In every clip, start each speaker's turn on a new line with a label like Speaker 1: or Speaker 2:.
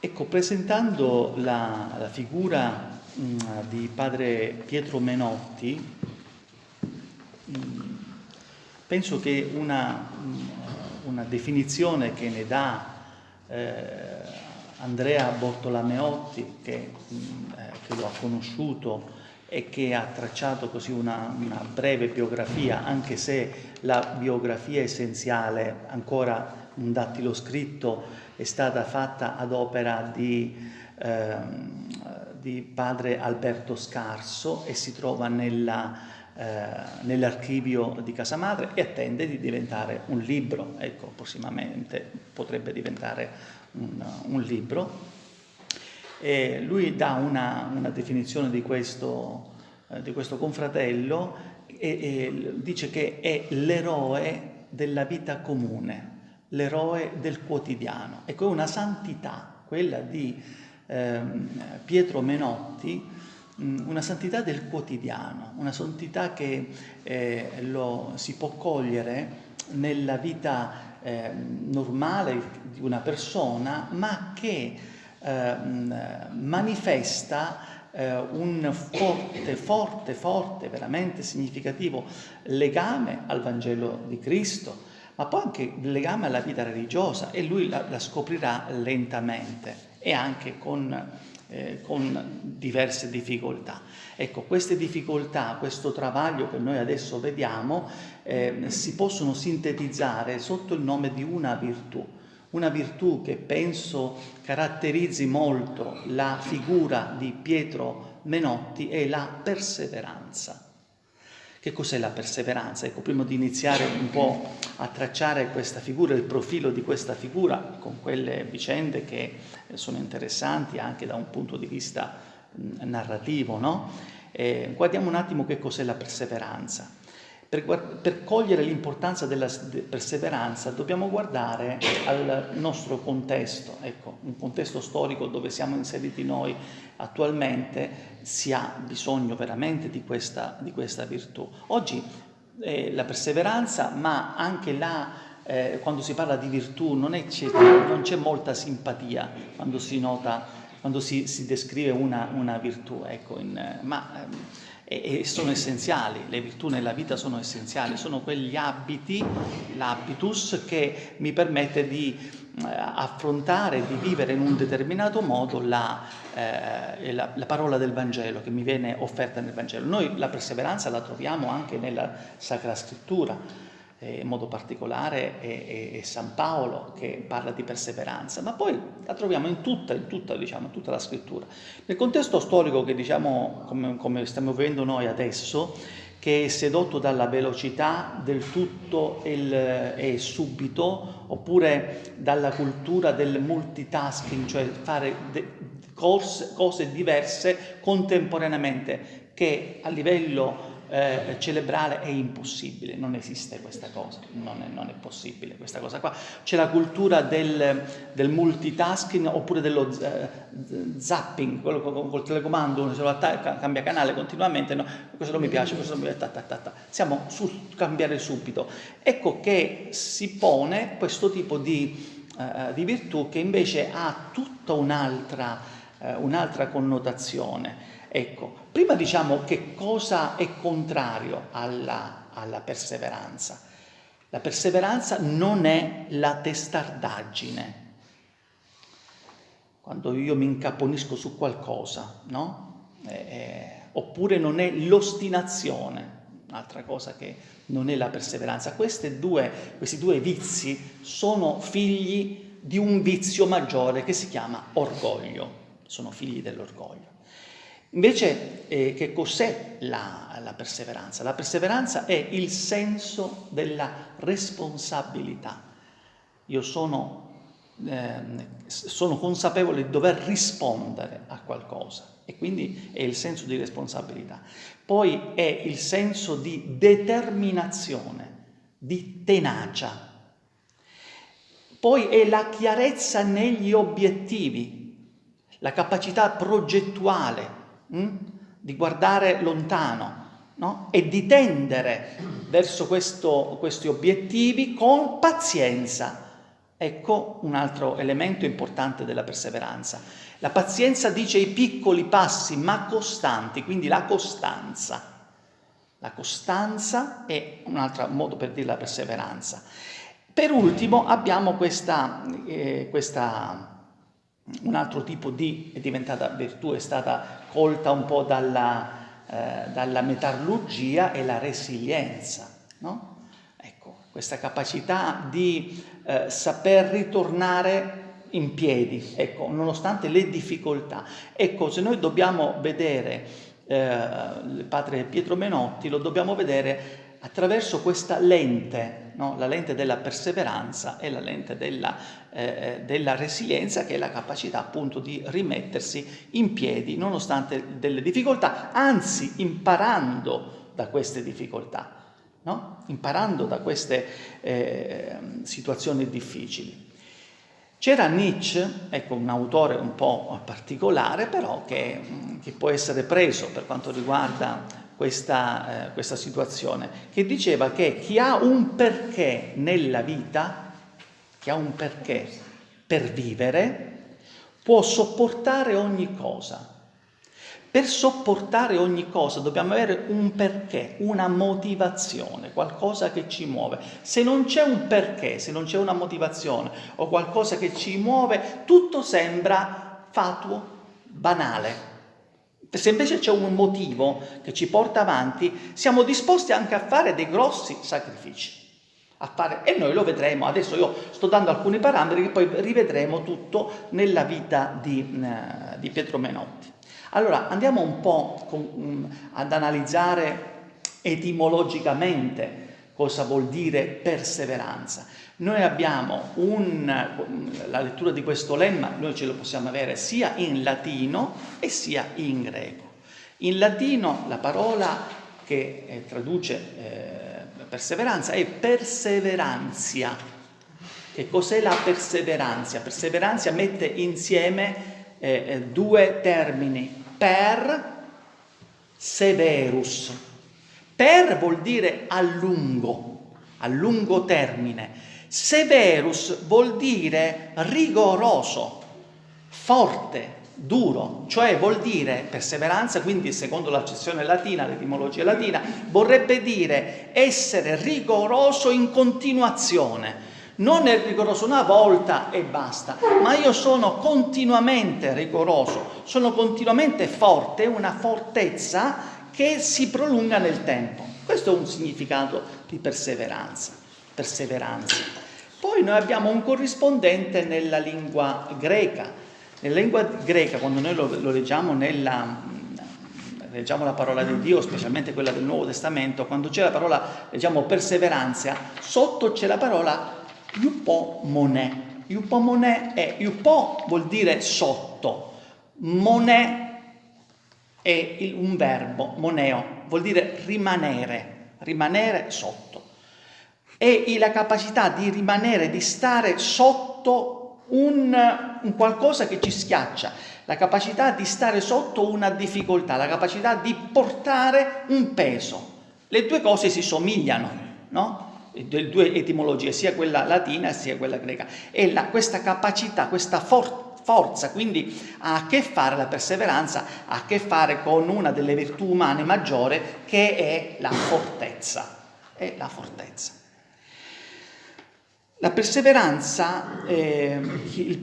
Speaker 1: Ecco, presentando la, la figura mh, mm, di padre Pietro Menotti, mh, mm, penso che una, mh, mm, una, definizione che ne dà eh, Andrea Bortolameotti, che, eh, che, lo ha conosciuto e che ha tracciato così una, una breve biografia, anche se la biografia essenziale, ancora un dattilo scritto, è stata fatta ad opera di, ehm, di padre Alberto Scarso e si trova eh, nell'archivio di casa madre e attende di diventare un libro, ecco, prossimamente potrebbe diventare un, un libro. E lui dà una, una definizione di questo, eh, di questo confratello e, e dice che è l'eroe della vita comune, l'eroe del quotidiano. Ecco, è una santità, quella di eh, Pietro Menotti, una santità del quotidiano, una santità che eh, lo si può cogliere nella vita eh, normale di una persona, ma che ehm, manifesta eh, un forte, forte, forte, veramente significativo legame al Vangelo di Cristo, ma poi anche il legame alla vita religiosa e lui la, la scoprirà lentamente e anche con, eh, con, diverse difficoltà. Ecco, queste difficoltà, questo travaglio che noi adesso vediamo, eh, si possono sintetizzare sotto il nome di una virtù, una virtù che penso caratterizzi molto la figura di Pietro Menotti è la perseveranza. Che cos'è la perseveranza? Ecco, prima di iniziare un po' a tracciare questa figura, il profilo di questa figura, con quelle vicende che sono interessanti anche da un punto di vista narrativo, no? eh, guardiamo un attimo che cos'è la perseveranza. Per, per cogliere l'importanza della perseveranza dobbiamo guardare al nostro contesto, ecco, un contesto storico dove siamo inseriti noi attualmente si ha bisogno veramente di questa, di questa virtù. Oggi eh, la perseveranza, ma anche la, eh, quando si parla di virtù non, c'è molta simpatia quando si nota, quando si, si descrive una, una virtù, ecco, in, ma ehm, e, sono essenziali, le virtù nella vita sono essenziali, sono quegli abiti, l'habitus che mi permette di eh, affrontare, di vivere in un determinato modo la, eh, la, la, parola del Vangelo che mi viene offerta nel Vangelo. Noi la perseveranza la troviamo anche nella Sacra Scrittura, eh, in modo particolare è, è, San Paolo che parla di perseveranza, ma poi la troviamo in tutta, in tutta, diciamo, tutta la scrittura. Nel contesto storico che diciamo, come, come stiamo vivendo noi adesso, che è sedotto dalla velocità del tutto e subito, oppure dalla cultura del multitasking, cioè fare cose diverse contemporaneamente, che a livello eh, celebrale è impossibile, non esiste questa cosa, non è, non è possibile questa cosa qua. C'è la cultura del, del, multitasking oppure dello eh, zapping, quello con col telecomando uno se lo attacca, cambia canale continuamente, no, questo non mi piace, questo non mi piace, ta, ta, ta, siamo sul cambiare subito. Ecco che si pone questo tipo di, eh, di virtù che invece ha tutta un'altra eh, un'altra connotazione. Ecco, prima diciamo che cosa è contrario alla, alla perseveranza. La perseveranza non è la testardaggine. Quando io mi incaponisco su qualcosa, no? Eh, eh, oppure non è l'ostinazione, un'altra cosa che non è la perseveranza. Due, questi due vizi sono figli di un vizio maggiore che si chiama orgoglio, sono figli dell'orgoglio. Invece, eh, che cos'è la, la, perseveranza? La perseveranza è il senso della responsabilità. Io sono, eh, sono consapevole di dover rispondere a qualcosa e quindi è il senso di responsabilità. Poi è il senso di determinazione, di tenacia. Poi è la chiarezza negli obiettivi, la capacità progettuale, hm? di guardare lontano no? e di tendere verso questo, questi obiettivi con pazienza, Ecco un altro elemento importante della perseveranza. La pazienza dice i piccoli passi ma costanti, quindi la costanza. La costanza è un altro modo per dire la perseveranza. Per ultimo abbiamo questa, eh, questa, un altro tipo di, è diventata virtù, è stata colta un po' dalla, eh, dalla metallurgia, è la resilienza. No? Ecco, questa capacità di eh, saper ritornare in piedi, ecco, nonostante le difficoltà. Ecco, se noi dobbiamo vedere il padre Pietro Menotti, lo dobbiamo vedere attraverso questa lente, no? la lente della perseveranza e la lente della, eh, eh, della, resilienza, che è la capacità appunto di rimettersi in piedi nonostante delle difficoltà, anzi imparando da queste difficoltà, no? imparando da queste eh, situazioni difficili. C'era Nietzsche, ecco un autore un po' particolare però che, che può essere preso per quanto riguarda questa, eh, questa situazione, che diceva che chi ha un perché nella vita, chi ha un perché per vivere, può sopportare ogni cosa. Per sopportare ogni cosa dobbiamo avere un perché, una motivazione, qualcosa che ci muove. Se non c'è un perché, se non c'è una motivazione o qualcosa che ci muove, tutto sembra fatuo, banale. Se invece c'è un motivo che ci porta avanti, siamo disposti anche a fare dei grossi sacrifici. E noi lo vedremo. Adesso io sto dando alcuni parametri che poi rivedremo tutto nella vita di, uh, di Pietro Menotti. Allora andiamo un po' um, ad analizzare etimologicamente cosa vuol dire perseveranza. Noi abbiamo un, la lettura di questo lemma, noi ce lo possiamo avere sia in latino e sia in greco. In latino la parola che eh, traduce eh, perseveranza è perseveranzia. Che cos'è la perseveranza? Perseveranza mette insieme eh, eh due termini, per severus. Per vuol dire a lungo, a lungo termine. Severus vuol dire rigoroso, forte, duro, cioè vuol dire perseveranza, quindi secondo l'accezione latina, l'etimologia latina, vorrebbe dire essere rigoroso in continuazione. Non è rigoroso una volta e basta, ma io sono continuamente rigoroso, sono continuamente forte, una fortezza che si prolunga nel tempo. Questo è un significato di perseveranza perseveranza. Poi noi abbiamo un corrispondente nella lingua greca. Nella lingua greca, quando noi lo, lo leggiamo nella, leggiamo la parola di Dio, specialmente quella del Nuovo Testamento, quando c'è la parola, leggiamo perseveranza, sotto c'è la parola iupomone. Iupomone è, iupo vuol dire sotto, mone è un verbo, moneo, vuol dire rimanere, rimanere sotto e la capacità di rimanere, di stare sotto un, un, qualcosa che ci schiaccia, la capacità di stare sotto una difficoltà, la capacità di portare un peso. Le due cose si somigliano, no? Le due etimologie, sia quella latina sia quella greca. E la, questa capacità, questa for forza, quindi ha a che fare la perseveranza, ha a che fare con una delle virtù umane maggiore che è la fortezza. È la fortezza. La perseveranza, eh,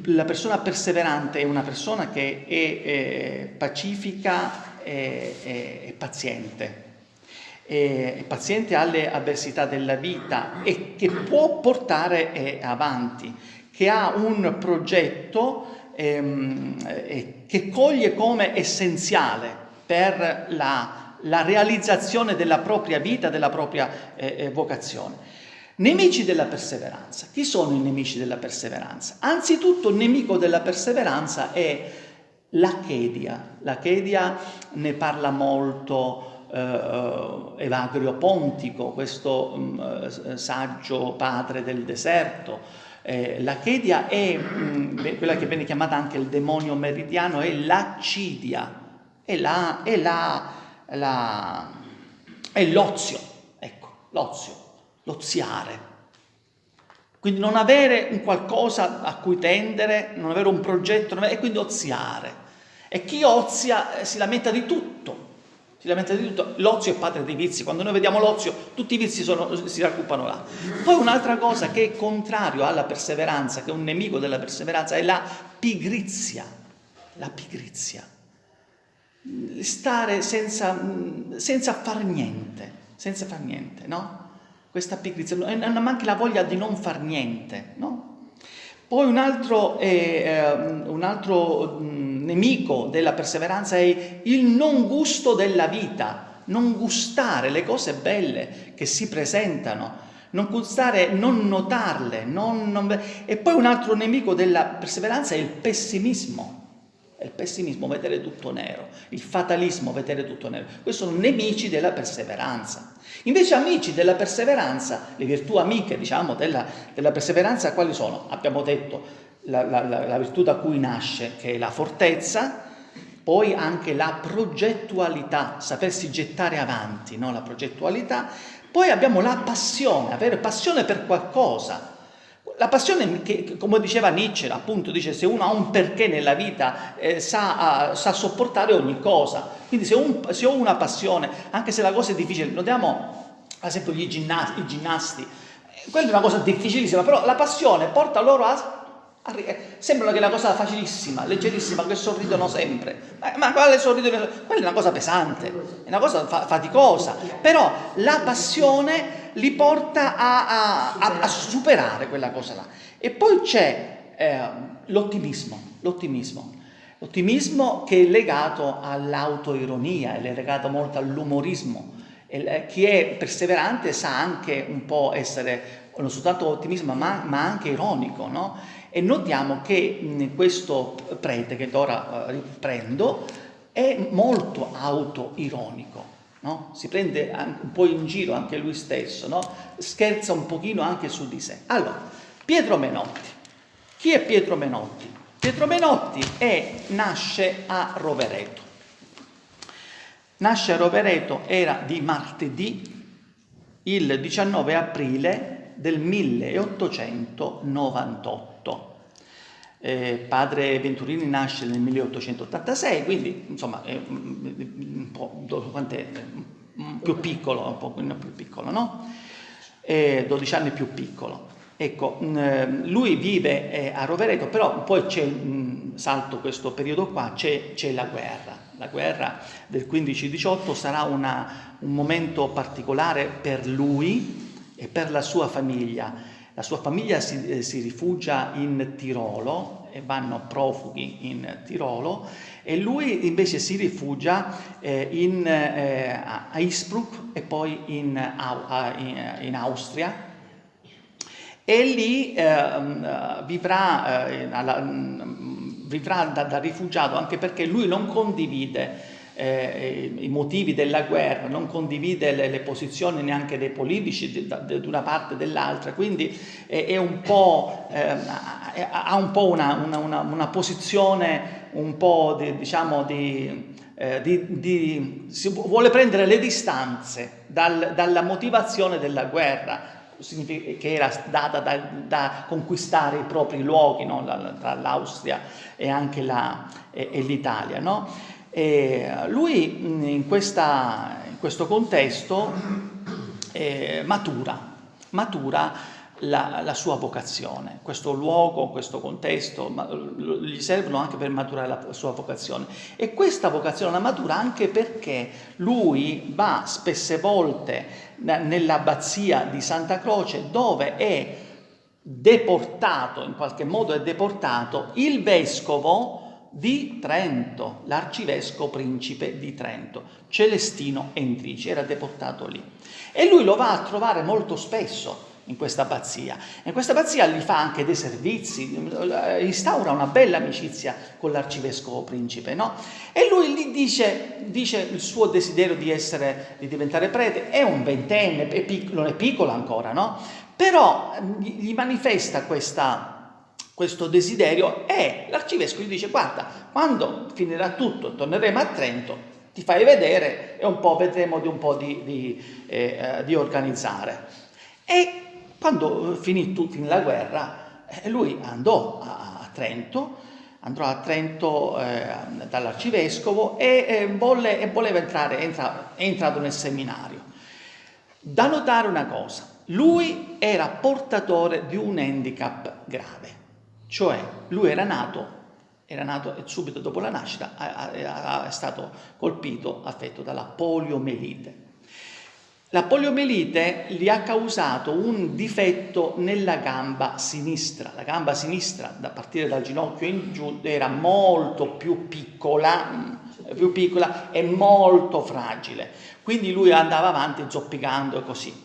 Speaker 1: la persona perseverante è una persona che è eh, pacifica e, e, e paziente, è paziente alle avversità della vita e che può portare eh, avanti, che ha un progetto ehm, che coglie come essenziale per la, la, realizzazione della propria vita, della propria eh, eh, vocazione. Nemici della perseveranza. Chi sono i nemici della perseveranza? Anzitutto il nemico della perseveranza è l'achedia. L'achedia ne parla molto eh, Evagrio Pontico, questo eh, saggio padre del deserto. Eh, l'achedia è mh, mm, quella che viene chiamata anche il demonio meridiano, è l'accidia, è, la, la, l'ozio, ecco, l'ozio l'oziare. Quindi non avere un qualcosa a cui tendere, non avere un progetto, e quindi oziare. E chi ozia eh, si lamenta di tutto, si lamenta di tutto. L'ozio è padre dei vizi, quando noi vediamo l'ozio tutti i vizi sono, si raggruppano là. Poi un'altra cosa che è contrario alla perseveranza, che è un nemico della perseveranza, è la pigrizia. La pigrizia. Stare senza, senza far niente, senza far niente, no? questa pigrizia, e anche la voglia di non far niente, no? Poi un altro, eh, un altro nemico della perseveranza è il non gusto della vita, non gustare le cose belle che si presentano, non gustare, non notarle, non, non... e poi un altro nemico della perseveranza è il pessimismo, è il pessimismo, vedere tutto nero, il fatalismo, vedere tutto nero. Questi sono nemici della perseveranza. Invece amici della perseveranza, le virtù amiche diciamo della, della perseveranza quali sono? Abbiamo detto la, la, la, virtù da cui nasce che è la fortezza, poi anche la progettualità, sapersi gettare avanti, no? la progettualità, poi abbiamo la passione, avere passione per qualcosa, la passione, che, come diceva Nietzsche, appunto, dice se uno ha un perché nella vita eh, sa, uh, sa, sopportare ogni cosa. Quindi se, un, se, ho una passione, anche se la cosa è difficile, notiamo ad esempio i ginnasti, eh, quella è una cosa difficilissima, però la passione porta loro a Sembra che è una cosa facilissima, leggerissima, che sorridono sempre. Ma, ma quale sorridono? Quella è una cosa pesante, è una cosa fa faticosa. Però la passione li porta a, a, a, a superare quella cosa là. E poi c'è eh, l'ottimismo, l'ottimismo. L'ottimismo che è legato all'autoironia, è legato molto all'umorismo. Eh, chi è perseverante sa anche un po' essere non soltanto ottimismo ma, ma anche ironico, no? E notiamo che questo prete che ora eh, riprendo è molto autoironico, no? si prende un po' in giro anche lui stesso, no? scherza un pochino anche su di sé. Allora, Pietro Menotti. Chi è Pietro Menotti? Pietro Menotti è, nasce a Rovereto. Nasce a Rovereto, era di martedì, il 19 aprile del 1898. Eh, padre Venturini nasce nel 1886, quindi insomma è un po' quant'è? più piccolo, un po' più piccolo, no? Eh, 12 anni più piccolo. Ecco, mh, lui vive eh, a Rovereto, però poi c'è, salto questo periodo qua, c'è la guerra. La guerra del 15-18 sarà una, un momento particolare per lui e per la sua famiglia la sua famiglia si, eh, si rifugia in Tirolo e vanno profughi in Tirolo e lui invece si rifugia eh, in, eh, a Innsbruck e poi in, in, in Austria. E lì eh, vivrà, eh, alla, vivrà da, da rifugiato anche perché lui non condivide eh, i motivi della guerra, non condivide le, le posizioni neanche dei politici di, una parte o dell'altra, quindi è, è un eh, ha un po' una, una, una, una, posizione un po' di, diciamo di, eh, di, di, si vuole prendere le distanze dal, dalla motivazione della guerra che era data da, da conquistare i propri luoghi no? tra l'Austria e anche l'Italia. No? E lui in, questa, in, questo contesto eh, matura, matura la, la, sua vocazione, questo luogo, questo contesto, ma, gli servono anche per maturare la sua vocazione. E questa vocazione la matura anche perché lui va spesse volte nell'abbazia di Santa Croce dove è deportato, in qualche modo è deportato, il vescovo di Trento, l'arcivescovo principe di Trento, Celestino Endrici, era deportato lì. E lui lo va a trovare molto spesso in questa abbazia. In questa abbazia gli fa anche dei servizi, instaura una bella amicizia con l'arcivescovo principe, no? E lui gli dice, dice, il suo desiderio di, essere, di diventare prete, è un ventenne, è piccolo, non è piccolo ancora, no? Però gli manifesta questa questo desiderio e l'arcivescovo gli dice guarda, quando finirà tutto, torneremo a Trento, ti fai vedere e un po' vedremo di un po' di, di, eh, di organizzare. E Quando eh, finì, finì la guerra, eh, lui andò a, a Trento, andò a Trento eh, dall'arcivescovo e, eh, volle, e voleva entrare, entra, è entrato nel seminario. Da notare una cosa, lui era portatore di un handicap grave, cioè lui era nato, era nato subito dopo la nascita, è stato colpito, affetto dalla poliomelite. La poliomelite gli ha causato un difetto nella gamba sinistra. La gamba sinistra, da partire dal ginocchio in giù, era molto più piccola, più piccola e molto fragile. Quindi lui andava avanti zoppicando e così.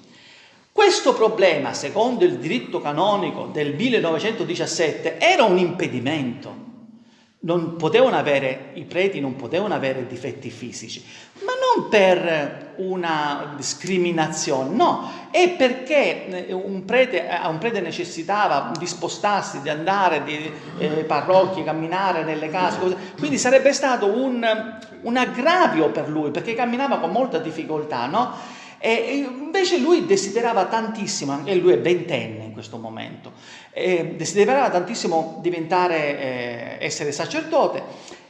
Speaker 1: Questo problema, secondo il diritto canonico del 1917, era un impedimento. Avere, I preti non potevano avere difetti fisici, ma non per una discriminazione, no, è perché eh, un prete, eh, un prete necessitava di spostarsi, di andare di eh, parrocchie, camminare nelle case, cose. quindi sarebbe stato un, un aggravio per lui, perché camminava con molta difficoltà, no? E invece lui desiderava tantissimo, e lui è ventenne in questo momento, desiderava tantissimo diventare, eh, essere sacerdote.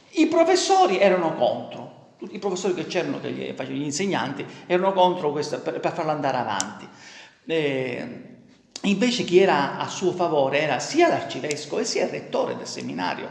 Speaker 1: I professori erano contro, tutti i professori che c'erano, gli, gli insegnanti, erano contro questo per, per farlo andare avanti. E invece chi era a suo favore era sia l'arcivescovo sia il rettore del seminario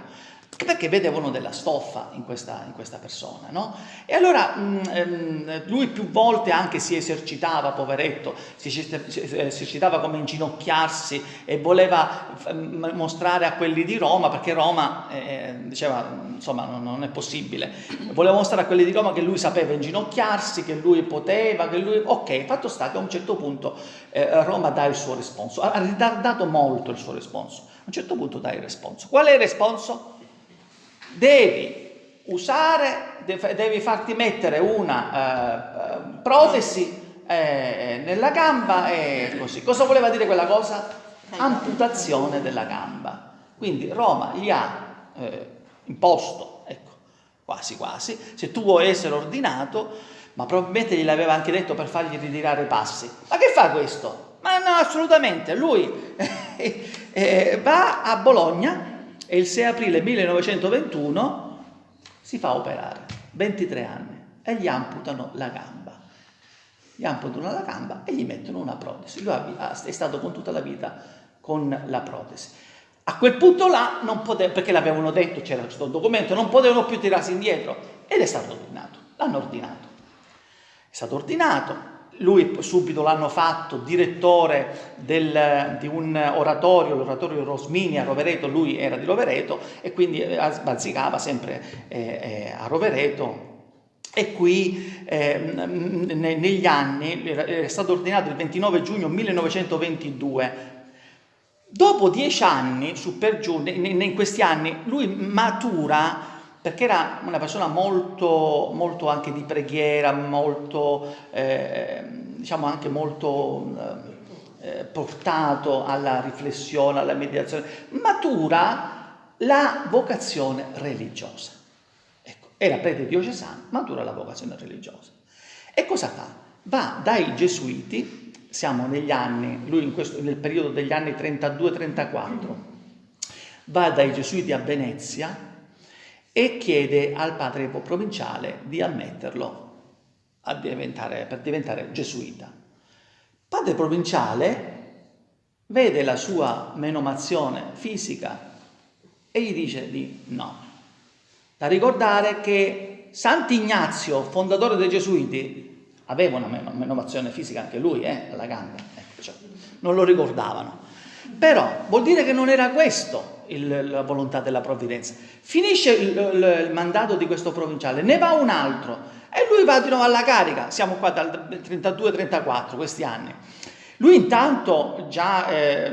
Speaker 1: perché vedevano della stoffa in questa, in questa persona, no? E allora mm, lui più volte anche si esercitava, poveretto, si esercitava come inginocchiarsi e voleva mh, mostrare a quelli di Roma, perché Roma eh, diceva, insomma, non, non, è possibile, voleva mostrare a quelli di Roma che lui sapeva inginocchiarsi, che lui poteva, che lui... Ok, fatto sta che a un certo punto eh, Roma dà il suo responso, ha ritardato molto il suo responso, a un certo punto dà il responso. Qual è il responso? Devi usare, devi farti mettere una uh, protesi eh, nella gamba e così. Cosa voleva dire quella cosa? Amputazione della gamba. Quindi Roma gli ha eh, imposto, ecco, quasi quasi, se tu vuoi essere ordinato, ma probabilmente gliel'aveva anche detto per fargli ritirare i passi. Ma che fa questo? Ma no, assolutamente, lui eh, va a Bologna e il 6 aprile 1921 si fa operare, 23 anni, e gli amputano la gamba. Gli amputano la gamba e gli mettono una protesi. Lui è stato con tutta la vita con la protesi. A quel punto là, non poteva, perché l'avevano detto, c'era questo documento, non potevano più tirarsi indietro ed è stato ordinato, l'hanno ordinato. È stato ordinato, lui subito l'hanno fatto direttore del, di un oratorio, l'oratorio Rosmini a Rovereto, lui era di Rovereto e quindi eh, bazzicava sempre eh, eh, a Rovereto. E qui eh, negli anni, è stato ordinato il 29 giugno 1922, dopo dieci anni, su per giù, in questi anni, lui matura perché era una persona molto, molto anche di preghiera, molto, eh, diciamo anche molto eh, portato alla riflessione, alla meditazione, matura la vocazione religiosa. Ecco, era prete diocesano, matura la vocazione religiosa. E cosa fa? Va dai gesuiti, siamo negli anni, lui questo, nel periodo degli anni 32-34, va dai gesuiti a Venezia, e chiede al padre provinciale di ammetterlo diventare, per diventare gesuita. Padre provinciale vede la sua menomazione fisica e gli dice di no. Da ricordare che Sant'Ignazio, fondatore dei Gesuiti, aveva una menomazione fisica anche lui, eh, alla gamba, ecco, cioè, non lo ricordavano. Però vuol dire che non era questo il, la volontà della provvidenza. Finisce il, il, il, mandato di questo provinciale, ne va un altro e lui va di nuovo alla carica. Siamo qua dal 32-34, questi anni. Lui intanto già eh,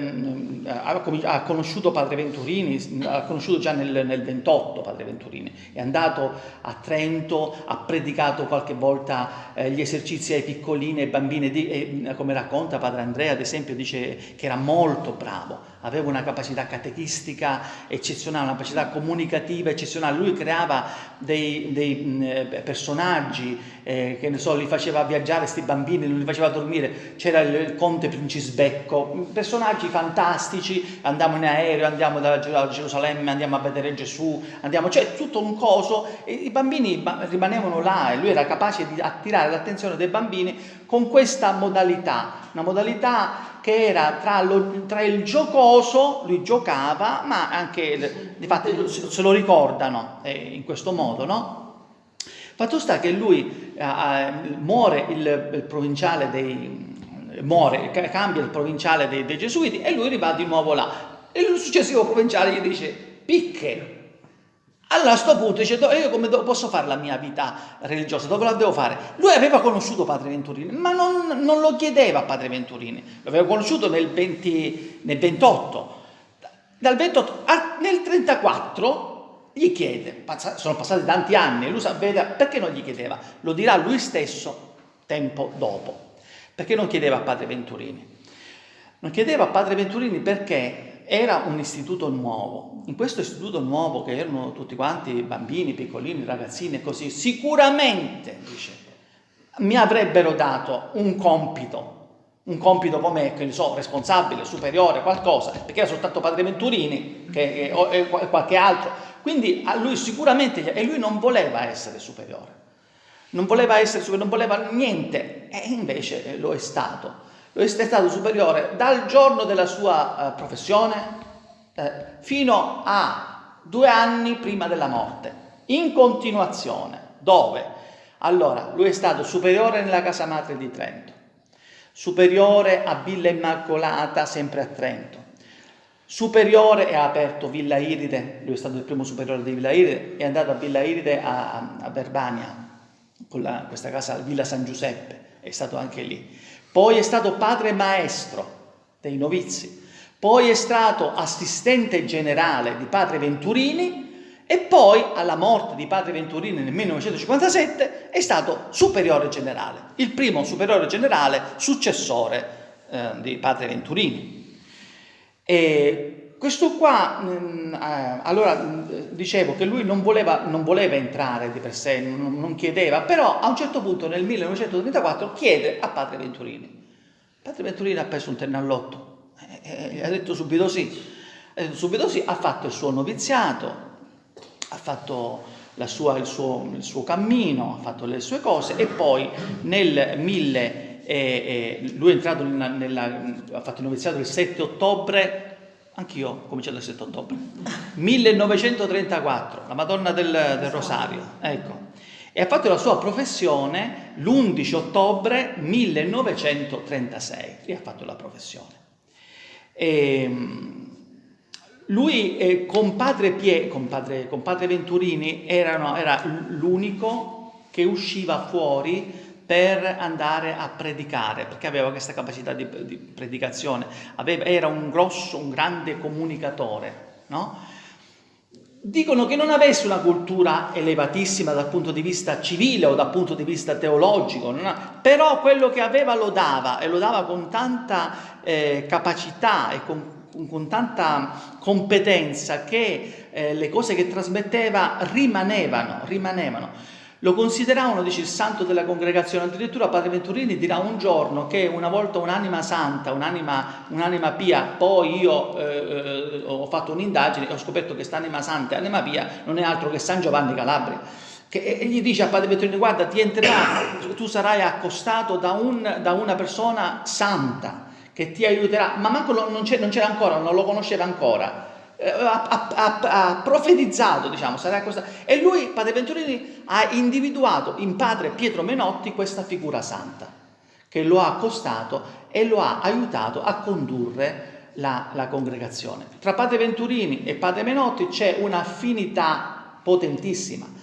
Speaker 1: ha, conosciuto Padre Venturini, ha conosciuto già nel, nel 28 Padre Venturini, è andato a Trento, ha predicato qualche volta eh, gli esercizi ai piccolini e bambini, di, e, come racconta Padre Andrea ad esempio, dice che era molto bravo aveva una capacità catechistica eccezionale, una capacità comunicativa eccezionale, lui creava dei, dei personaggi, eh, che ne so, li faceva viaggiare questi bambini, non li faceva dormire, c'era il, il conte Princisbecco, personaggi fantastici, andiamo in aereo, andiamo da Gerusalemme, andiamo a vedere Gesù, andiamo, cioè tutto un coso, e i bambini rimanevano là e lui era capace di attirare l'attenzione dei bambini con questa modalità, una modalità che era tra, lo, tra, il giocoso, lui giocava, ma anche, di fatto, se lo ricordano eh, in questo modo, no? Fatto sta che lui eh, eh, muore il, il, provinciale dei... muore, cambia il provinciale dei, dei Gesuiti e lui va di nuovo là. E il successivo provinciale gli dice, picche, allora a questo punto dice, io come posso fare la mia vita religiosa? Dove la devo fare? Lui aveva conosciuto Padre Venturini, ma non, non lo chiedeva a Padre Venturini, lo aveva conosciuto nel, 20, nel 28. Dal 28 al, nel 34 gli chiede, sono passati tanti anni, lui sapeva, perché non gli chiedeva? Lo dirà lui stesso tempo dopo. Perché non chiedeva a Padre Venturini? Non chiedeva a Padre Venturini perché era un istituto nuovo. In questo istituto nuovo, che erano tutti quanti bambini, piccolini, ragazzini e così, sicuramente, dice, mi avrebbero dato un compito, un compito come, che ne so, responsabile, superiore, qualcosa, perché era soltanto Padre Venturini che, o, e qualche altro. Quindi a lui sicuramente, e lui non voleva essere superiore, non voleva essere superiore, non voleva niente, e invece lo è stato è stato superiore dal giorno della sua eh, professione eh, fino a due anni prima della morte, in continuazione. Dove? Allora, lui è stato superiore nella casa madre di Trento, superiore a Villa Immacolata, sempre a Trento, superiore e ha aperto Villa Iride, lui è stato il primo superiore di Villa Iride, è andato a Villa Iride a, a Verbania, con la, questa casa Villa San Giuseppe, è stato anche lì poi è stato padre maestro dei novizi, poi è stato assistente generale di padre Venturini e poi alla morte di padre Venturini nel 1957 è stato superiore generale, il primo superiore generale successore eh, di padre Venturini. E questo qua, mm, eh, allora dicevo che lui non voleva, non voleva entrare di per sé, non, non, chiedeva, però a un certo punto nel 1934 chiede a padre Venturini. Padre Venturini ha preso un tennallotto e, e ha detto subito sì. Subito sì, ha fatto il suo noviziato, ha fatto sua, il, suo, il, suo, cammino, ha fatto le sue cose e poi nel 1000, eh, eh, lui è entrato nella, nella, ha fatto il noviziato il 7 ottobre Anch'io ho cominciato il 7 ottobre. 1934, la Madonna del, del Rosario, ecco. E ha fatto la sua professione l'11 ottobre 1936. Lì ha fatto la professione. E, ehm, lui eh, con, padre Pie, con, padre, con padre Venturini erano, era l'unico che usciva fuori per andare a predicare, perché aveva questa capacità di, di predicazione, aveva, era un grosso, un grande comunicatore, no? Dicono che non avesse una cultura elevatissima dal punto di vista civile o dal punto di vista teologico, ha, però quello che aveva lo dava e lo dava con tanta eh, capacità e con, con, tanta competenza che eh, le cose che trasmetteva rimanevano, rimanevano. Lo consideravano, dice il santo della congregazione, addirittura Padre Venturini dirà un giorno che una volta un'anima santa, un'anima, un'anima pia, poi io eh, eh ho fatto un'indagine e ho scoperto che quest'anima santa e anima pia non è altro che San Giovanni Calabria. Che, gli dice a Padre Venturini, guarda ti entrerà, tu sarai accostato da, un, da una persona santa che ti aiuterà, ma manco non c'era ancora, non lo conosceva ancora ha, ha, ha, profetizzato, diciamo, sarà questa. E lui, Padre Venturini, ha individuato in padre Pietro Menotti questa figura santa, che lo ha accostato e lo ha aiutato a condurre la, la congregazione. Tra Padre Venturini e Padre Menotti c'è un'affinità potentissima.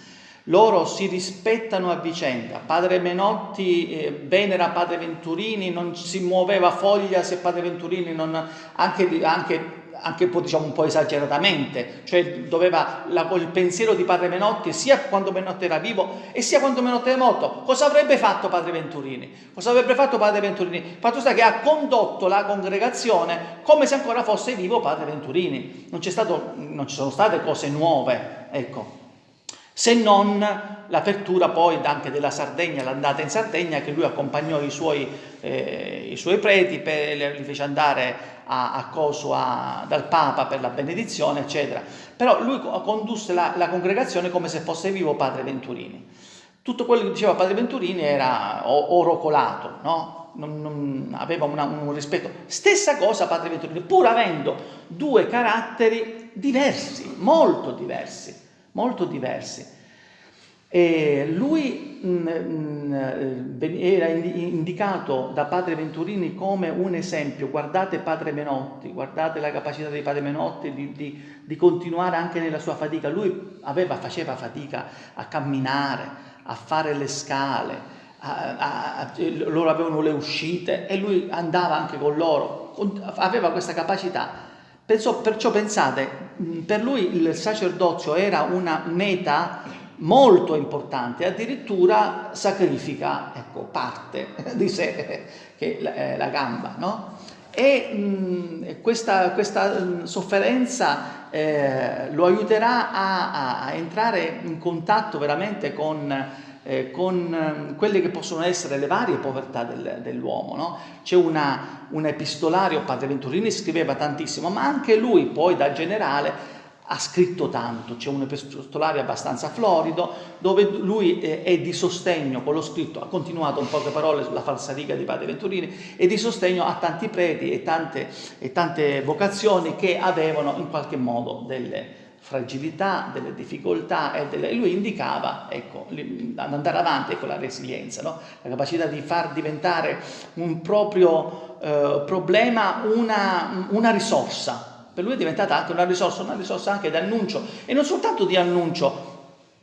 Speaker 1: Loro si rispettano a vicenda. Padre Menotti eh, venera Padre Venturini, non si muoveva foglia se Padre Venturini non... anche, anche anche diciamo, un po' esageratamente, cioè doveva la, il pensiero di padre Menotti sia quando Menotti era vivo e sia quando Menotti era morto. Cosa avrebbe fatto padre Venturini? Cosa avrebbe fatto padre Venturini? Fatto sta che ha condotto la congregazione come se ancora fosse vivo padre Venturini. Non, stato, non ci sono state cose nuove, ecco se non l'apertura poi anche della Sardegna, l'andata in Sardegna, che lui accompagnò i suoi, eh, i suoi preti, per, li fece andare a, a Coso a, dal Papa per la benedizione, eccetera. Però lui condusse la, la, congregazione come se fosse vivo padre Venturini. Tutto quello che diceva padre Venturini era oro colato, no? Non, non, aveva una, un rispetto. Stessa cosa Padre Venturini, pur avendo due caratteri diversi, molto diversi molto diversi. E lui mm, mm, era indicato da padre Venturini come un esempio, guardate padre Menotti, guardate la capacità di padre Menotti di, di, di continuare anche nella sua fatica. Lui aveva, faceva fatica a camminare, a fare le scale, a, a, a, loro avevano le uscite e lui andava anche con loro, aveva questa capacità. Perciò, perciò pensate, per lui il sacerdozio era una meta molto importante, addirittura sacrifica ecco, parte di sé, che è la, è la gamba, no? E mh, questa, questa, sofferenza eh, lo aiuterà a, a, entrare in contatto veramente con eh, con eh, quelle che possono essere le varie povertà del, dell'uomo. No? C'è un epistolario, Padre Venturini scriveva tantissimo, ma anche lui poi da generale ha scritto tanto, c'è un epistolario abbastanza florido dove lui è di sostegno con lo scritto, ha continuato in poche parole sulla falsariga di Padre Venturini, e di sostegno a tanti preti e tante, e tante vocazioni che avevano in qualche modo delle, fragilità, delle difficoltà e, delle... lui indicava, ecco, ad andare avanti con la resilienza, no? la capacità di far diventare un proprio eh, problema una, una risorsa. Per lui è diventata anche una risorsa, una risorsa anche di annuncio. E non soltanto di annuncio,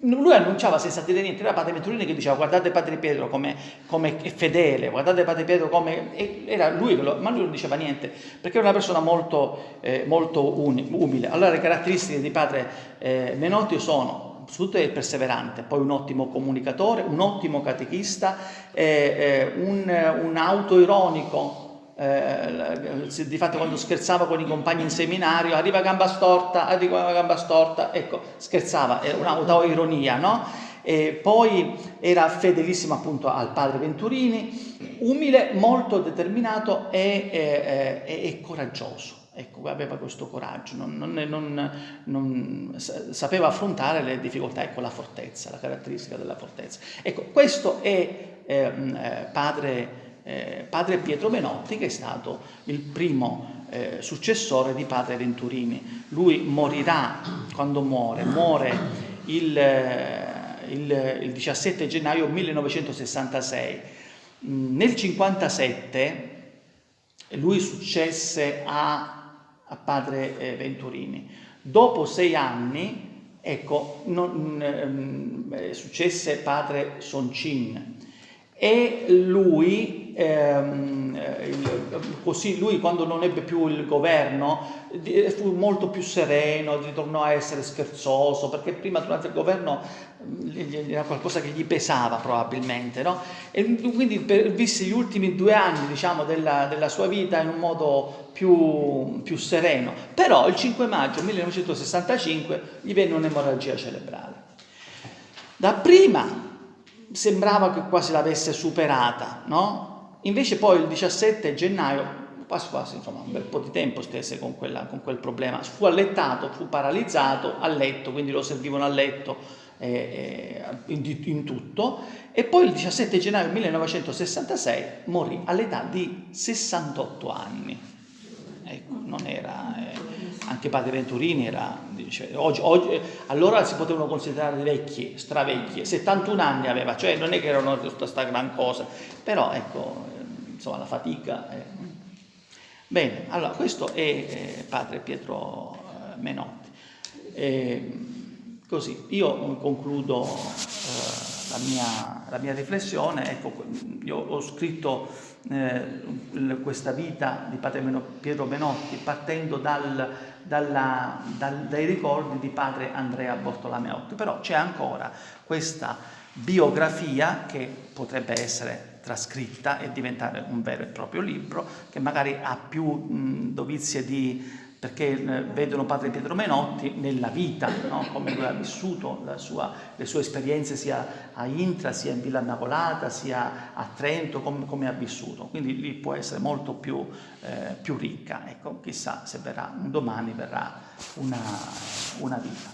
Speaker 1: lui annunciava senza dire niente, era Padre Venturini che diceva guardate Padre Pietro come, come è fedele, guardate Padre Pietro come... era lui che lo, ma lui non diceva niente, perché era una persona molto, eh, molto umile. Allora le caratteristiche di Padre eh, Menotti sono soprattutto il perseverante, poi un ottimo comunicatore, un ottimo catechista, eh, eh un, un autoironico, eh, di fatto quando scherzava con i compagni in seminario, arriva gamba storta, arriva gamba storta, ecco, scherzava, era un'autoironia, no? E poi era fedelissimo appunto al padre Venturini, umile, molto determinato e, e, e, e coraggioso. Ecco, aveva questo coraggio, non, non, non, sapeva affrontare le difficoltà, ecco la fortezza, la caratteristica della fortezza. Ecco, questo è eh, eh padre eh, padre Pietro Menotti che è stato il primo eh, successore di padre Venturini. Lui morirà, quando muore, muore il, eh, il, il 17 gennaio 1966. Mm, nel 1957 lui successe a, a padre eh, Venturini. Dopo sei anni, ecco, non, eh, successe padre Soncin e lui ehm, così lui quando non ebbe più il governo fu molto più sereno, ritornò a essere scherzoso, perché prima durante il governo era qualcosa che gli pesava probabilmente, no? E quindi per, visse gli ultimi due anni diciamo, della, della, sua vita in un modo più, più sereno. Però il 5 maggio 1965 gli venne un'emorragia cerebrale. Dapprima sembrava che quasi l'avesse superata, no? Invece poi il 17 gennaio, quasi quasi insomma un bel po' di tempo stesse con, quella, con quel problema, fu allettato, fu paralizzato a letto, quindi lo servivano a letto eh, eh in, in, tutto, e poi il 17 gennaio 1966 morì all'età di 68 anni. Ecco, non era... Eh, anche padre Venturini era, dice, oggi, oggi, allora si potevano considerare vecchi, stravecchi, 71 anni aveva, cioè non è che erano tutta questa gran cosa, però ecco, insomma la fatica. È... Bene, allora questo è eh, padre Pietro eh, Menotti. E, così, io concludo eh, la mia, la mia riflessione. Ecco, io ho scritto eh, questa vita di padre Pietro Menotti partendo dal, dalla, dal, dai ricordi di padre Andrea Bortolameotti, però c'è ancora questa biografia che potrebbe essere trascritta e diventare un vero e proprio libro, che magari ha più mh, dovizie di perché eh, vedono padre Pietro Menotti nella vita, no? come lui ha vissuto sua, le sue esperienze sia a Intra, sia in Villa Immacolata, sia a Trento, come, come ha vissuto. Quindi lì può essere molto più, eh, più ricca. Ecco, chissà se verrà, un domani verrà una, una vita.